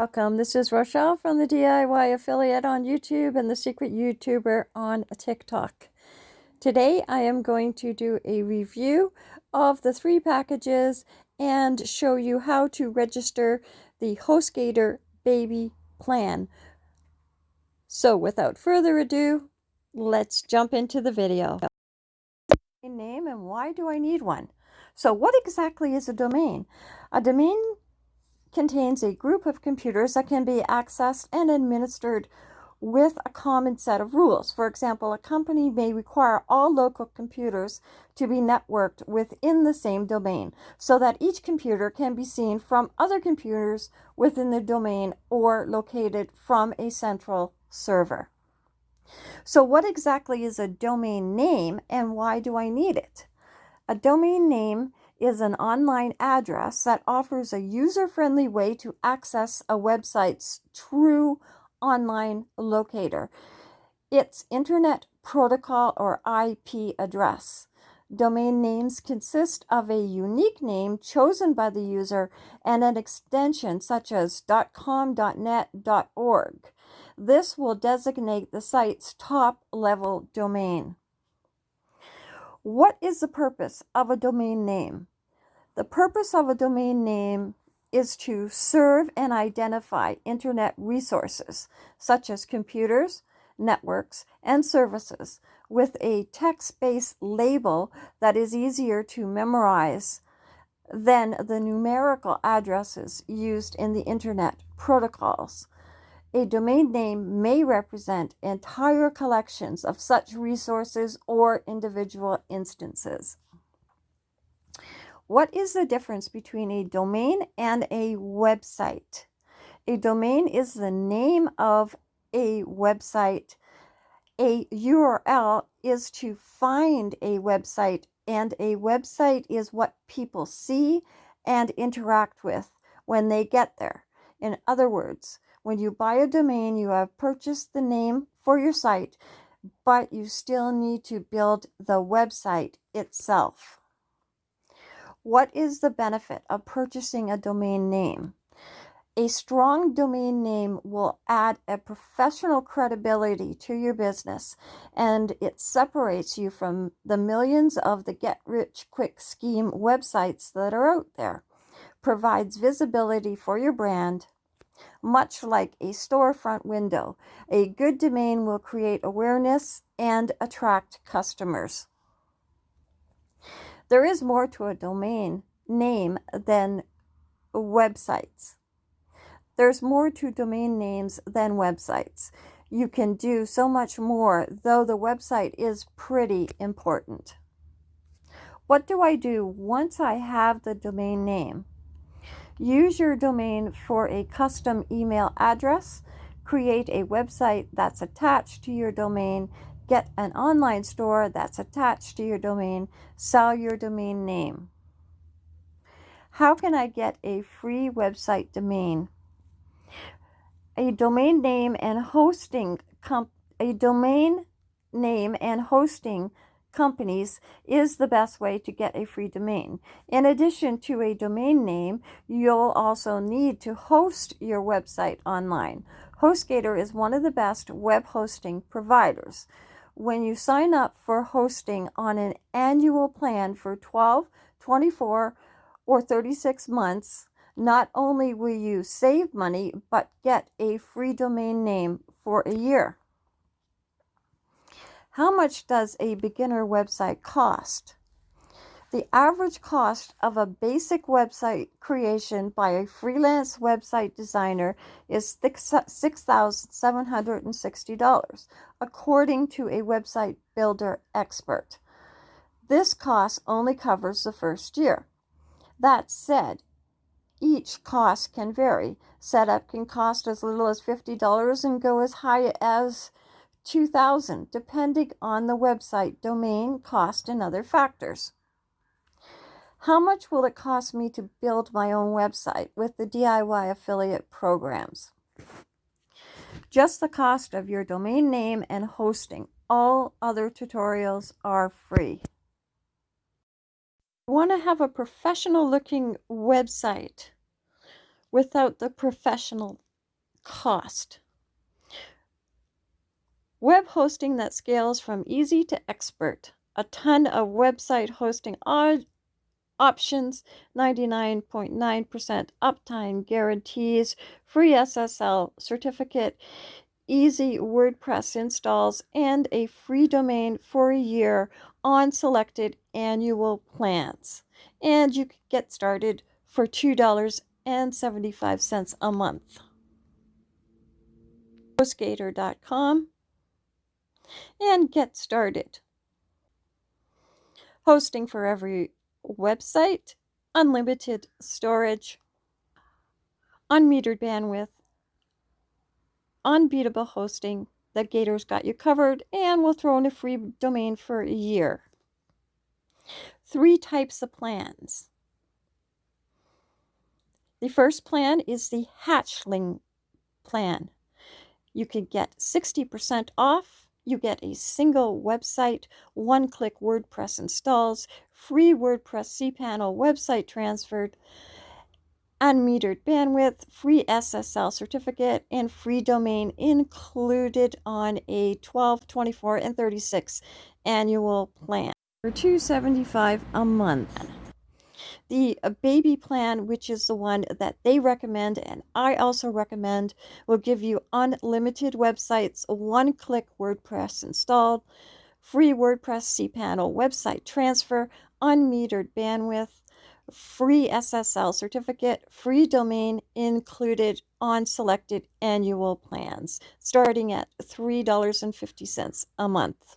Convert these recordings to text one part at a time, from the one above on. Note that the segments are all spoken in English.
Welcome. This is Rochelle from the DIY Affiliate on YouTube and the Secret YouTuber on TikTok. Today I am going to do a review of the three packages and show you how to register the HostGator Baby Plan. So without further ado, let's jump into the video. Name and why do I need one? So what exactly is a domain? A domain contains a group of computers that can be accessed and administered with a common set of rules. For example, a company may require all local computers to be networked within the same domain so that each computer can be seen from other computers within the domain or located from a central server. So what exactly is a domain name and why do I need it? A domain name is an online address that offers a user-friendly way to access a website's true online locator. Its Internet Protocol or IP address. Domain names consist of a unique name chosen by the user and an extension such as .com, .net, .org. This will designate the site's top-level domain. What is the purpose of a domain name? The purpose of a domain name is to serve and identify internet resources such as computers, networks, and services with a text-based label that is easier to memorize than the numerical addresses used in the internet protocols. A domain name may represent entire collections of such resources or individual instances. What is the difference between a domain and a website? A domain is the name of a website. A URL is to find a website, and a website is what people see and interact with when they get there. In other words, when you buy a domain, you have purchased the name for your site, but you still need to build the website itself. What is the benefit of purchasing a domain name? A strong domain name will add a professional credibility to your business and it separates you from the millions of the get rich quick scheme websites that are out there. Provides visibility for your brand, much like a storefront window. A good domain will create awareness and attract customers. There is more to a domain name than websites. There's more to domain names than websites. You can do so much more, though the website is pretty important. What do I do once I have the domain name? Use your domain for a custom email address. Create a website that's attached to your domain. Get an online store that's attached to your domain. Sell your domain name. How can I get a free website domain? A domain name and hosting a domain name and hosting companies is the best way to get a free domain. In addition to a domain name, you'll also need to host your website online. HostGator is one of the best web hosting providers. When you sign up for hosting on an annual plan for 12, 24, or 36 months, not only will you save money, but get a free domain name for a year. How much does a beginner website cost? The average cost of a basic website creation by a freelance website designer is $6,760, according to a website builder expert. This cost only covers the first year. That said, each cost can vary. Setup can cost as little as $50 and go as high as 2000 depending on the website, domain, cost, and other factors. How much will it cost me to build my own website with the DIY affiliate programs? Just the cost of your domain name and hosting. All other tutorials are free. Want to have a professional looking website without the professional cost. Web hosting that scales from easy to expert. A ton of website hosting options, 99.9% uptime guarantees, free SSL certificate, easy WordPress installs, and a free domain for a year on selected annual plans. And you can get started for $2.75 a month. HostGator.com and get started. Hosting for every website, unlimited storage, unmetered bandwidth, unbeatable hosting that Gator's got you covered and will throw in a free domain for a year. Three types of plans. The first plan is the hatchling plan. You can get 60% off you get a single website, one click WordPress installs, free WordPress cPanel website transferred, unmetered bandwidth, free SSL certificate, and free domain included on a 12, 24, and 36 annual plan for 275 a month the uh, baby plan, which is the one that they recommend and I also recommend, will give you unlimited websites, one click WordPress installed, free WordPress cPanel website transfer, unmetered bandwidth, free SSL certificate, free domain included on selected annual plans, starting at $3.50 a month.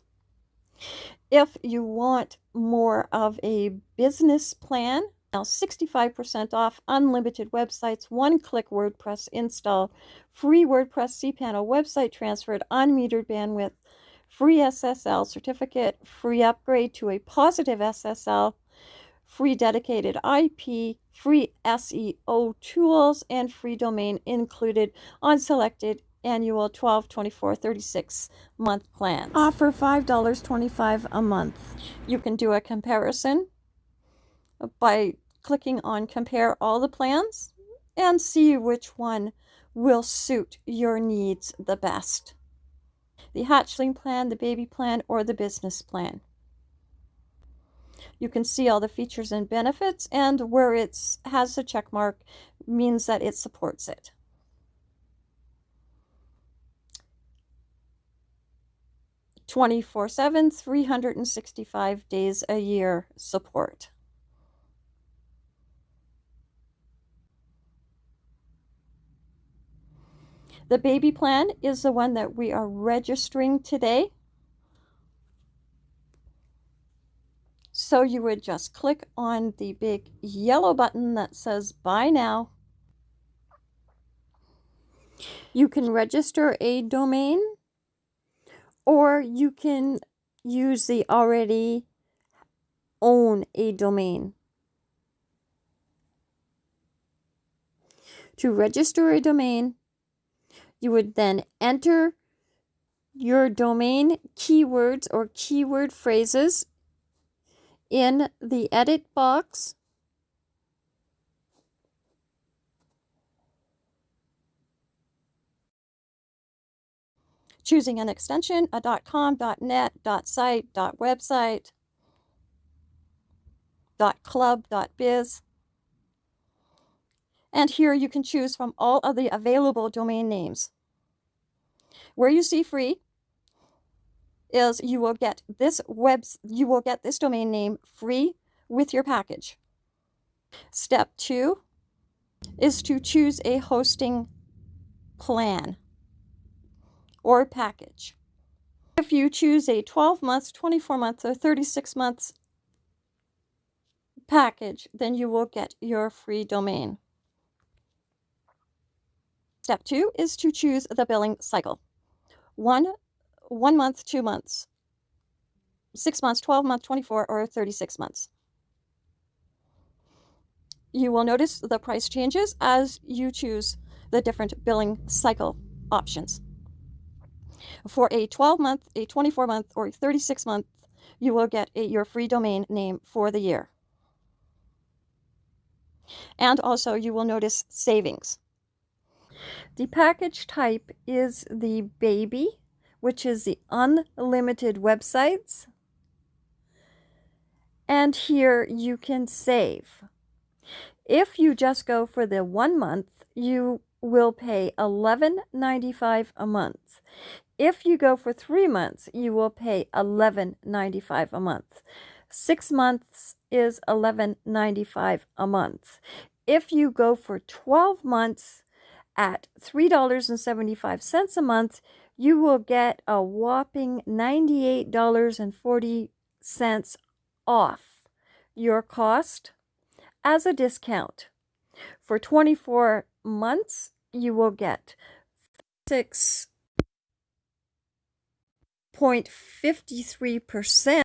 If you want more of a business plan, now 65% off unlimited websites, one click WordPress install, free WordPress cPanel website transferred, unmetered bandwidth, free SSL certificate, free upgrade to a positive SSL, free dedicated IP, free SEO tools, and free domain included on selected annual 12 24 36 month plans. Offer $5.25 a month. You can do a comparison by clicking on compare all the plans and see which one will suit your needs the best. The hatchling plan the baby plan or the business plan. You can see all the features and benefits and where it has a check mark means that it supports it. 24 7, 365 days a year support. The baby plan is the one that we are registering today. So you would just click on the big yellow button that says buy now. You can register a domain or you can use the already own a domain. To register a domain, you would then enter your domain keywords or keyword phrases in the edit box choosing an extension, a .com, .net, .site, .website, .club, .biz. And here you can choose from all of the available domain names. Where you see free is you will get this web you will get this domain name free with your package. Step 2 is to choose a hosting plan or package. If you choose a 12 month, 24 month, or 36 months package, then you will get your free domain. Step two is to choose the billing cycle. One, one month, two months, six months, 12 months, 24, or 36 months. You will notice the price changes as you choose the different billing cycle options. For a 12 month, a 24 month, or a 36 month, you will get a, your free domain name for the year. And also you will notice savings. The package type is the baby, which is the unlimited websites. And here you can save. If you just go for the one month, you will pay $11.95 a month. If you go for three months, you will pay $11.95 a month. Six months is $11.95 a month. If you go for 12 months at $3.75 a month, you will get a whopping $98.40 off your cost as a discount. For 24 months, you will get 6.53%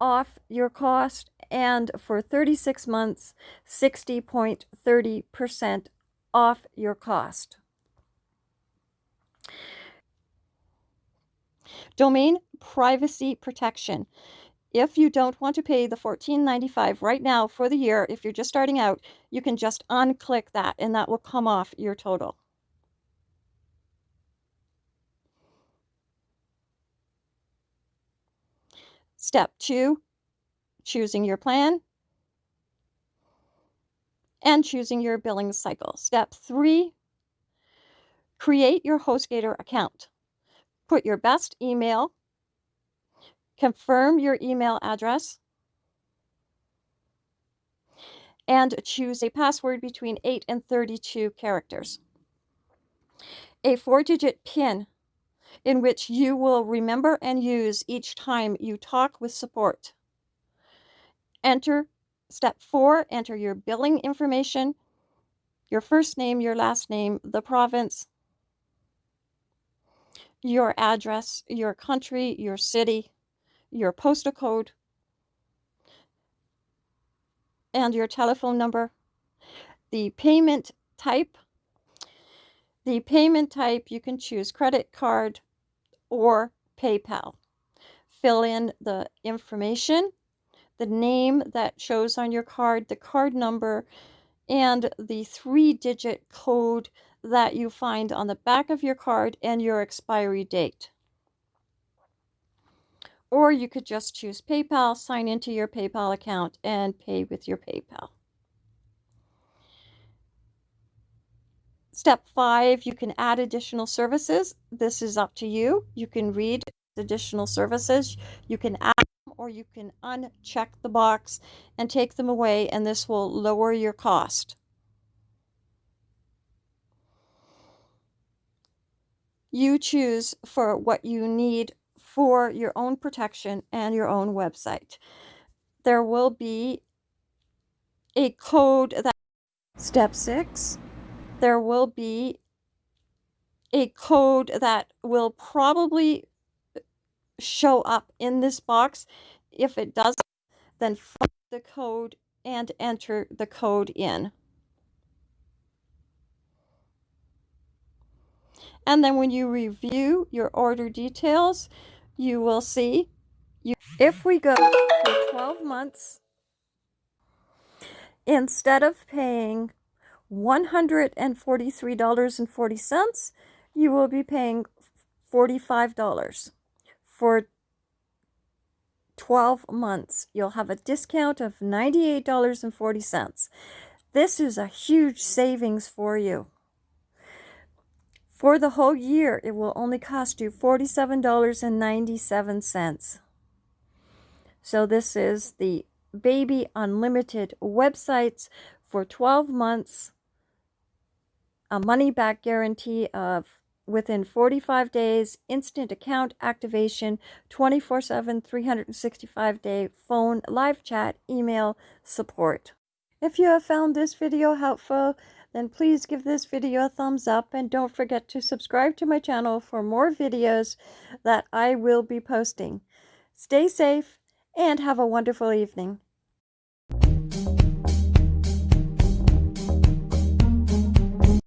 off your cost and for 36 months 60.30% off your cost. Domain privacy protection. If you don't want to pay the $14.95 right now for the year, if you're just starting out, you can just unclick that and that will come off your total. Step two, choosing your plan and choosing your billing cycle. Step three, create your HostGator account. Put your best email, confirm your email address, and choose a password between 8 and 32 characters. A four-digit PIN in which you will remember and use each time you talk with support. Enter step four, enter your billing information, your first name, your last name, the province, your address, your country, your city, your postal code, and your telephone number. The payment type, the payment type, you can choose credit card or PayPal. Fill in the information, the name that shows on your card, the card number, and the three-digit code that you find on the back of your card and your expiry date. Or you could just choose PayPal, sign into your PayPal account, and pay with your PayPal. Step five, you can add additional services. This is up to you. You can read additional services. You can add or you can uncheck the box and take them away and this will lower your cost. You choose for what you need for your own protection and your own website. There will be a code that step six there will be a code that will probably show up in this box. If it doesn't, then follow the code and enter the code in. And then when you review your order details, you will see you, if we go for 12 months, instead of paying $143.40, you will be paying $45 for 12 months. You'll have a discount of $98.40. This is a huge savings for you. For the whole year, it will only cost you $47.97. So this is the Baby Unlimited websites for 12 months a money back guarantee of within 45 days, instant account activation, 24 7, 365 day phone, live chat, email support. If you have found this video helpful, then please give this video a thumbs up and don't forget to subscribe to my channel for more videos that I will be posting. Stay safe and have a wonderful evening.